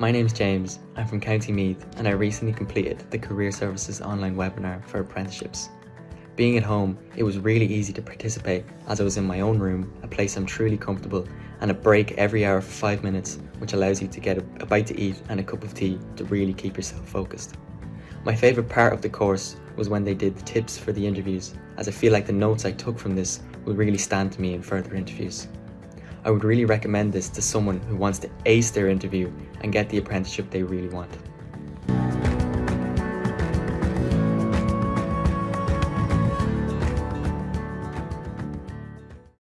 My name's James, I'm from County Meath and I recently completed the Career Services online webinar for apprenticeships. Being at home, it was really easy to participate as I was in my own room, a place I'm truly comfortable, and a break every hour for 5 minutes which allows you to get a, a bite to eat and a cup of tea to really keep yourself focused. My favourite part of the course was when they did the tips for the interviews as I feel like the notes I took from this will really stand to me in further interviews. I would really recommend this to someone who wants to ace their interview and get the apprenticeship they really want.